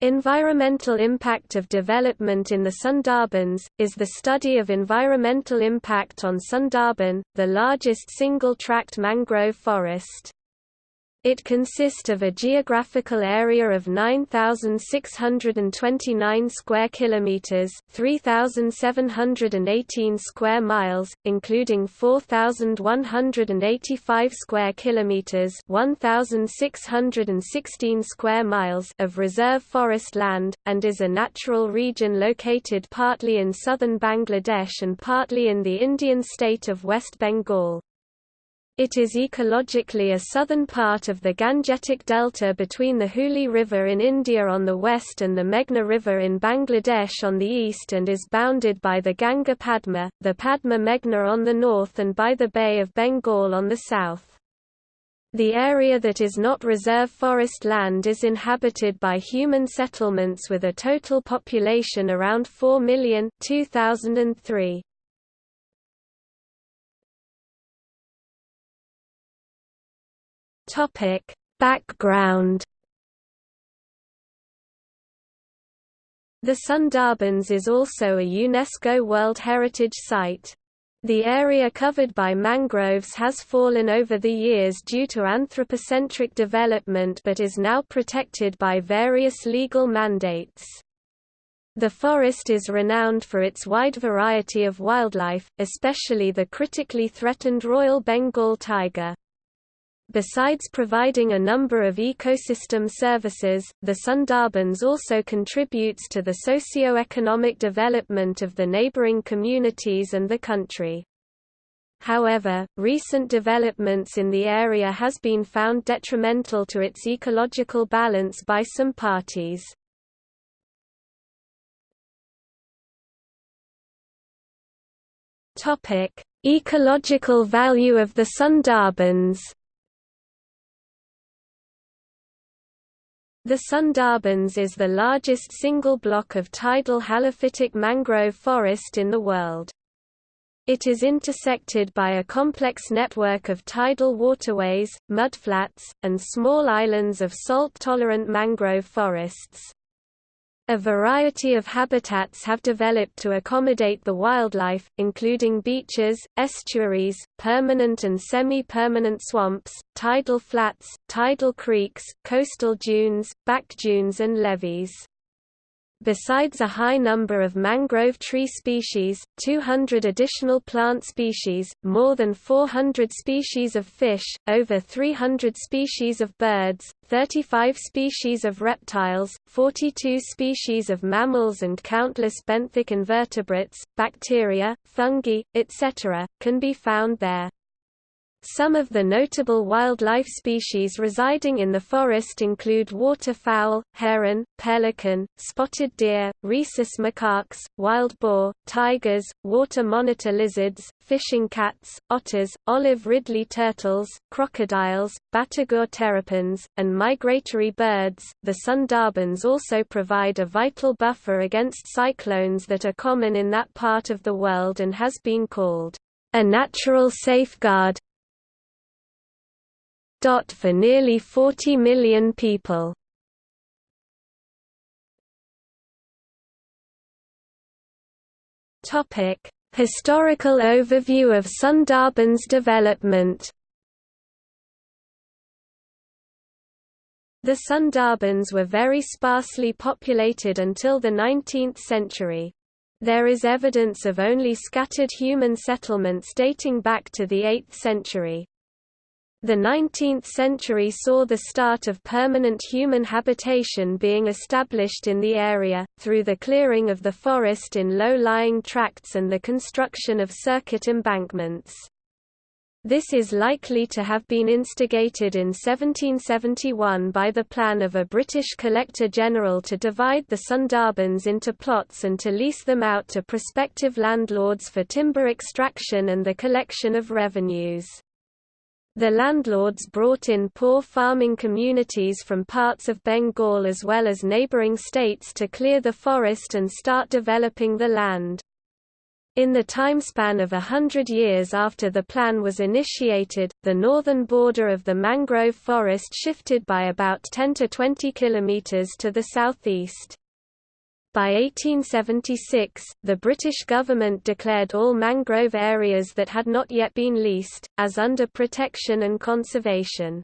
Environmental impact of development in the Sundarbans, is the study of environmental impact on Sundarban, the largest single-tract mangrove forest. It consists of a geographical area of 9629 square kilometers, 3718 square miles, including 4185 square kilometers, 1616 square miles of reserve forest land and is a natural region located partly in southern Bangladesh and partly in the Indian state of West Bengal. It is ecologically a southern part of the Gangetic Delta between the Hooghly River in India on the west and the Meghna River in Bangladesh on the east and is bounded by the Ganga Padma, the Padma Meghna on the north and by the Bay of Bengal on the south. The area that is not reserve forest land is inhabited by human settlements with a total population around 4 million 2003. Topic: Background The Sundarbans is also a UNESCO World Heritage Site. The area covered by mangroves has fallen over the years due to anthropocentric development but is now protected by various legal mandates. The forest is renowned for its wide variety of wildlife, especially the critically threatened Royal Bengal tiger. Besides providing a number of ecosystem services, the Sundarbans also contributes to the socio-economic development of the neighboring communities and the country. However, recent developments in the area has been found detrimental to its ecological balance by some parties. Ecological value of the Sundarbans The Sundarbans is the largest single block of tidal halophytic mangrove forest in the world. It is intersected by a complex network of tidal waterways, mudflats, and small islands of salt-tolerant mangrove forests. A variety of habitats have developed to accommodate the wildlife, including beaches, estuaries, permanent and semi-permanent swamps, tidal flats, tidal creeks, coastal dunes, back dunes and levees. Besides a high number of mangrove tree species, 200 additional plant species, more than 400 species of fish, over 300 species of birds, 35 species of reptiles, 42 species of mammals and countless benthic invertebrates, bacteria, fungi, etc., can be found there. Some of the notable wildlife species residing in the forest include waterfowl, heron, pelican, spotted deer, rhesus macaques, wild boar, tigers, water monitor lizards, fishing cats, otters, olive ridley turtles, crocodiles, batagur terrapins, and migratory birds. The Sundarbans also provide a vital buffer against cyclones that are common in that part of the world and has been called a natural safeguard for nearly 40 million people. Topic: Historical overview of Sundarbans development The Sundarbans were very sparsely populated until the 19th century. There is evidence of only scattered human settlements dating back to the 8th century. The 19th century saw the start of permanent human habitation being established in the area, through the clearing of the forest in low-lying tracts and the construction of circuit embankments. This is likely to have been instigated in 1771 by the plan of a British Collector-General to divide the Sundarbans into plots and to lease them out to prospective landlords for timber extraction and the collection of revenues. The landlords brought in poor farming communities from parts of Bengal as well as neighbouring states to clear the forest and start developing the land. In the timespan of a hundred years after the plan was initiated, the northern border of the mangrove forest shifted by about 10 to 20 kilometers to the southeast. By 1876, the British government declared all mangrove areas that had not yet been leased, as under protection and conservation.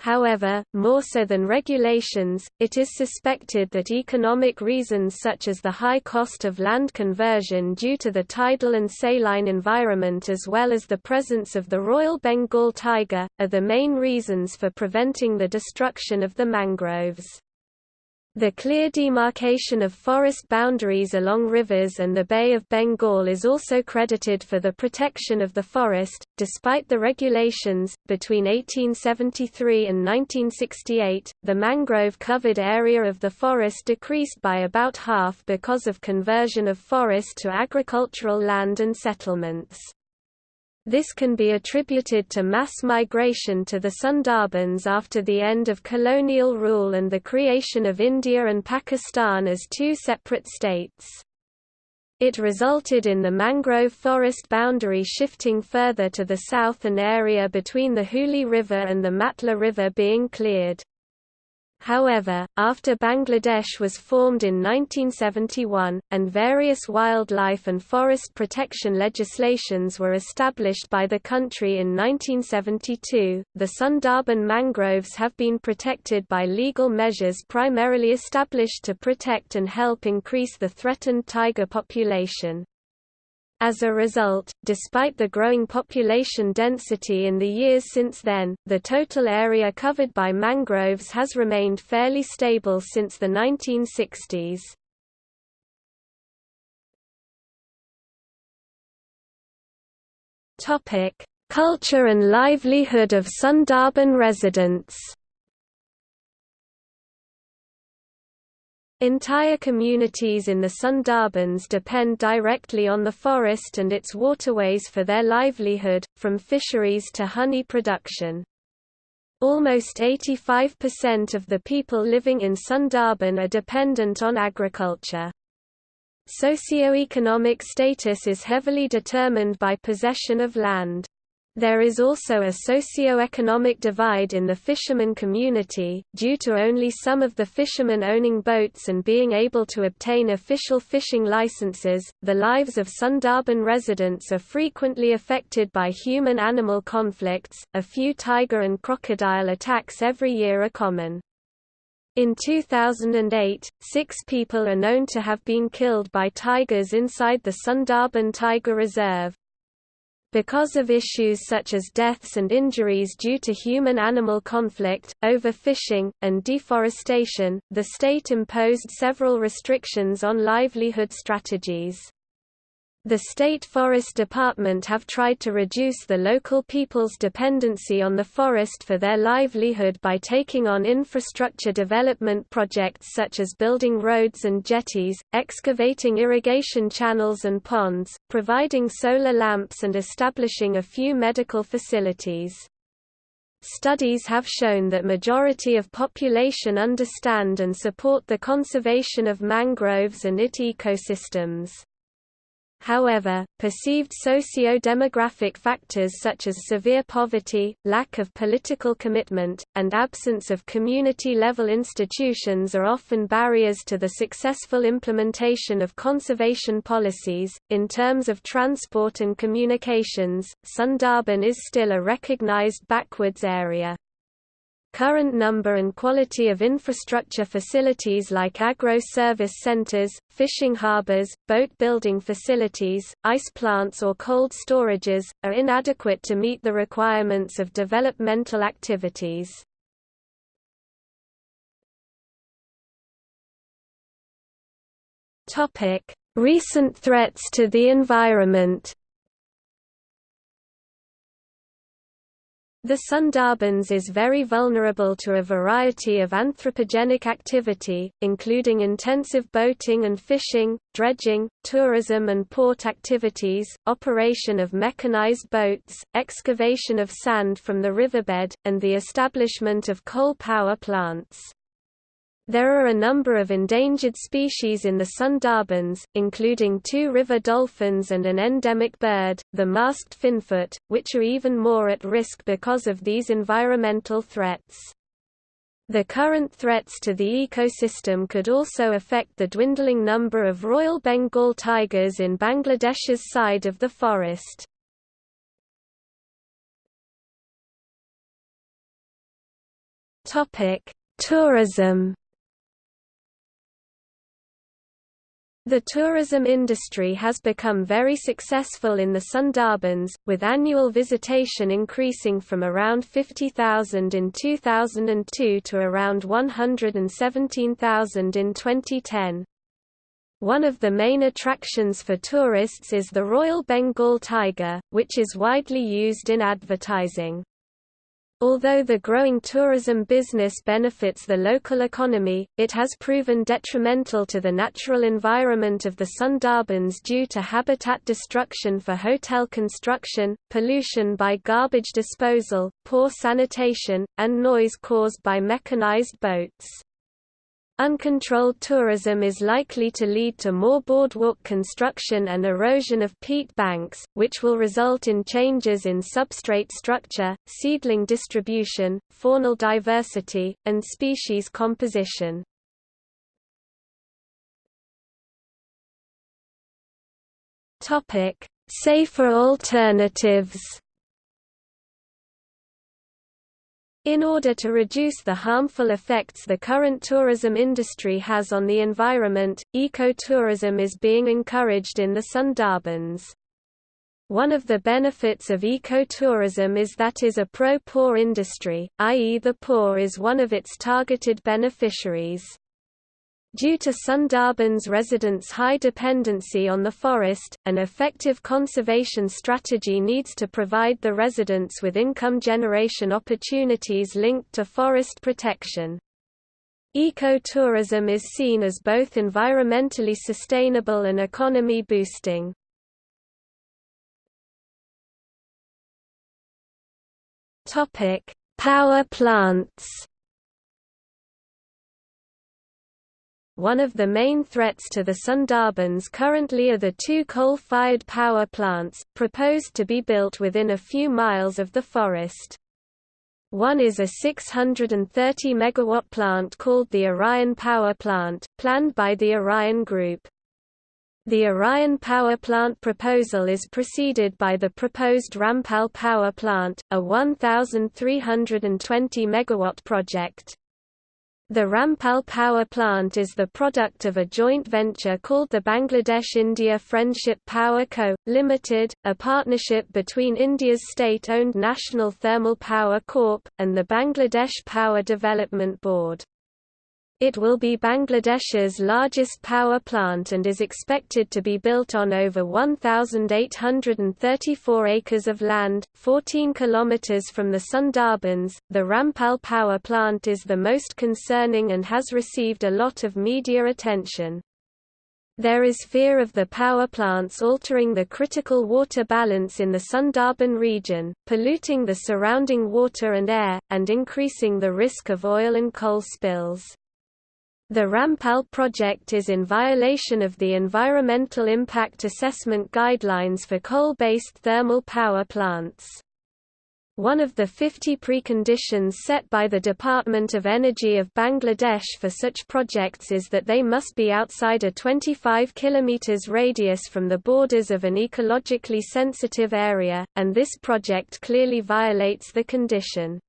However, more so than regulations, it is suspected that economic reasons such as the high cost of land conversion due to the tidal and saline environment as well as the presence of the Royal Bengal tiger, are the main reasons for preventing the destruction of the mangroves. The clear demarcation of forest boundaries along rivers and the Bay of Bengal is also credited for the protection of the forest. Despite the regulations, between 1873 and 1968, the mangrove covered area of the forest decreased by about half because of conversion of forest to agricultural land and settlements. This can be attributed to mass migration to the Sundarbans after the end of colonial rule and the creation of India and Pakistan as two separate states. It resulted in the mangrove forest boundary shifting further to the south and area between the Hooghly River and the Matla River being cleared. However, after Bangladesh was formed in 1971, and various wildlife and forest protection legislations were established by the country in 1972, the Sundarban mangroves have been protected by legal measures primarily established to protect and help increase the threatened tiger population. As a result, despite the growing population density in the years since then, the total area covered by mangroves has remained fairly stable since the 1960s. Culture and livelihood of Sundarban residents Entire communities in the Sundarbans depend directly on the forest and its waterways for their livelihood, from fisheries to honey production. Almost 85% of the people living in Sundarban are dependent on agriculture. Socioeconomic status is heavily determined by possession of land. There is also a socio-economic divide in the fishermen community, due to only some of the fishermen owning boats and being able to obtain official fishing licenses. The lives of Sundarban residents are frequently affected by human animal conflicts, a few tiger and crocodile attacks every year are common. In 2008, six people are known to have been killed by tigers inside the Sundarban Tiger Reserve. Because of issues such as deaths and injuries due to human-animal conflict, overfishing, and deforestation, the state imposed several restrictions on livelihood strategies. The State Forest Department have tried to reduce the local people's dependency on the forest for their livelihood by taking on infrastructure development projects such as building roads and jetties, excavating irrigation channels and ponds, providing solar lamps and establishing a few medical facilities. Studies have shown that majority of population understand and support the conservation of mangroves and IT ecosystems. However, perceived socio-demographic factors such as severe poverty, lack of political commitment, and absence of community-level institutions are often barriers to the successful implementation of conservation policies. In terms of transport and communications, Sundarban is still a recognized backwards area. Current number and quality of infrastructure facilities like agro-service centers, fishing harbors, boat-building facilities, ice plants or cold storages, are inadequate to meet the requirements of developmental activities. Recent threats to the environment The Sundarbans is very vulnerable to a variety of anthropogenic activity, including intensive boating and fishing, dredging, tourism and port activities, operation of mechanized boats, excavation of sand from the riverbed, and the establishment of coal power plants. There are a number of endangered species in the Sundarbans, including two river dolphins and an endemic bird, the masked finfoot, which are even more at risk because of these environmental threats. The current threats to the ecosystem could also affect the dwindling number of Royal Bengal tigers in Bangladesh's side of the forest. Tourism The tourism industry has become very successful in the Sundarbans, with annual visitation increasing from around 50,000 in 2002 to around 117,000 in 2010. One of the main attractions for tourists is the Royal Bengal tiger, which is widely used in advertising. Although the growing tourism business benefits the local economy, it has proven detrimental to the natural environment of the Sundarbans due to habitat destruction for hotel construction, pollution by garbage disposal, poor sanitation, and noise caused by mechanized boats. Uncontrolled tourism is likely to lead to more boardwalk construction and erosion of peat banks, which will result in changes in substrate structure, seedling distribution, faunal diversity, and species composition. Safer alternatives In order to reduce the harmful effects the current tourism industry has on the environment, ecotourism is being encouraged in the Sundarbans. One of the benefits of ecotourism is that is a pro-poor industry, i.e. the poor is one of its targeted beneficiaries. Due to Sundarbans residents' high dependency on the forest, an effective conservation strategy needs to provide the residents with income generation opportunities linked to forest protection. Ecotourism is seen as both environmentally sustainable and economy boosting. Power plants One of the main threats to the Sundarbans currently are the two coal-fired power plants, proposed to be built within a few miles of the forest. One is a 630 megawatt plant called the Orion Power Plant, planned by the Orion Group. The Orion Power Plant proposal is preceded by the proposed Rampal Power Plant, a 1,320 megawatt project. The Rampal power plant is the product of a joint venture called the Bangladesh-India Friendship Power Co., Limited, a partnership between India's state-owned National Thermal Power Corp., and the Bangladesh Power Development Board. It will be Bangladesh's largest power plant and is expected to be built on over 1,834 acres of land, 14 kilometers from the Sundarbans. The Rampal power plant is the most concerning and has received a lot of media attention. There is fear of the power plants altering the critical water balance in the Sundarban region, polluting the surrounding water and air, and increasing the risk of oil and coal spills. The Rampal project is in violation of the Environmental Impact Assessment Guidelines for coal-based thermal power plants. One of the 50 preconditions set by the Department of Energy of Bangladesh for such projects is that they must be outside a 25 km radius from the borders of an ecologically sensitive area, and this project clearly violates the condition.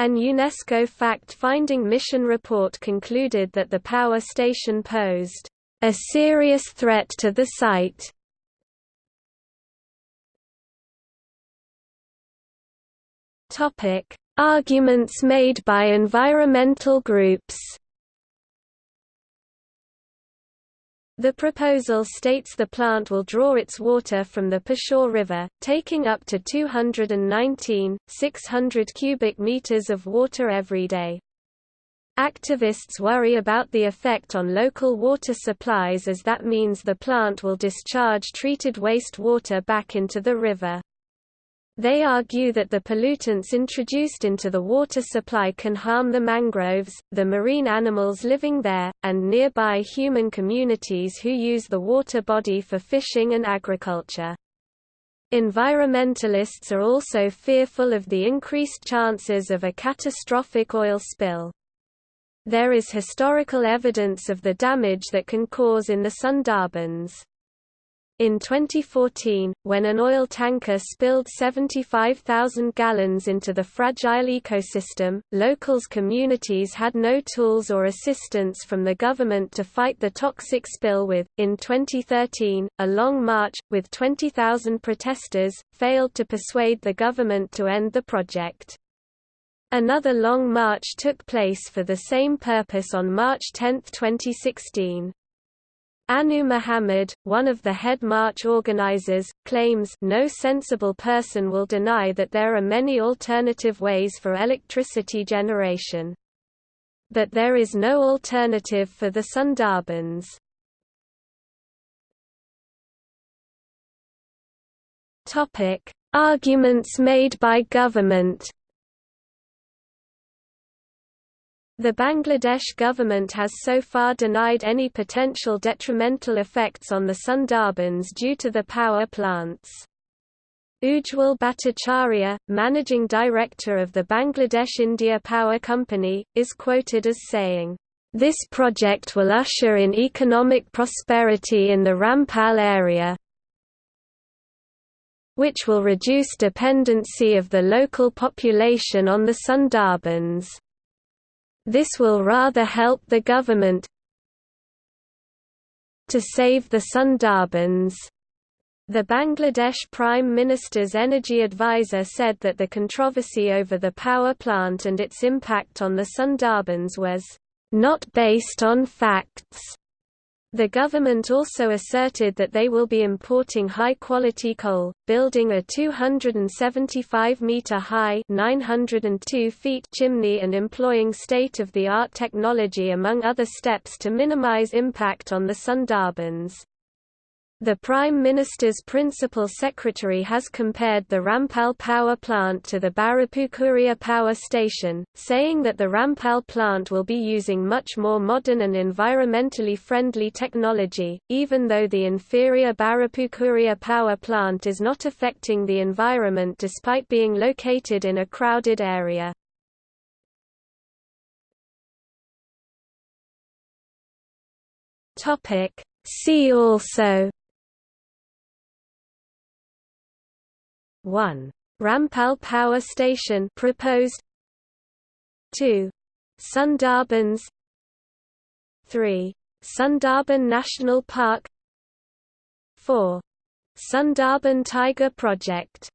An UNESCO fact-finding mission report concluded that the power station posed a serious threat to the site. Topic: Arguments made by environmental groups. The proposal states the plant will draw its water from the Passur River, taking up to 219,600 cubic meters of water every day. Activists worry about the effect on local water supplies as that means the plant will discharge treated waste water back into the river. They argue that the pollutants introduced into the water supply can harm the mangroves, the marine animals living there, and nearby human communities who use the water body for fishing and agriculture. Environmentalists are also fearful of the increased chances of a catastrophic oil spill. There is historical evidence of the damage that can cause in the Sundarbans. In 2014, when an oil tanker spilled 75,000 gallons into the fragile ecosystem, locals communities had no tools or assistance from the government to fight the toxic spill with. In 2013, a long march, with 20,000 protesters, failed to persuade the government to end the project. Another long march took place for the same purpose on March 10, 2016. Anu Muhammad, one of the head march organizers, claims no sensible person will deny that there are many alternative ways for electricity generation. But there is no alternative for the Sundarbans. Arguments made by government The Bangladesh government has so far denied any potential detrimental effects on the Sundarbans due to the power plants. Ujjwal Bhattacharya, managing director of the Bangladesh India Power Company, is quoted as saying, "...this project will usher in economic prosperity in the Rampal area which will reduce dependency of the local population on the Sundarbans." This will rather help the government to save the Sundarbans. The Bangladesh Prime Minister's energy advisor said that the controversy over the power plant and its impact on the Sundarbans was not based on facts. The government also asserted that they will be importing high-quality coal, building a 275-metre-high chimney and employing state-of-the-art technology among other steps to minimize impact on the Sundarbans. The Prime Minister's principal secretary has compared the Rampal power plant to the Barapukuria power station, saying that the Rampal plant will be using much more modern and environmentally friendly technology, even though the inferior Barapukuria power plant is not affecting the environment despite being located in a crowded area. See also 1. Rampal Power Station proposed 2. Sundarbans 3. Sundarban National Park 4. Sundarban Tiger Project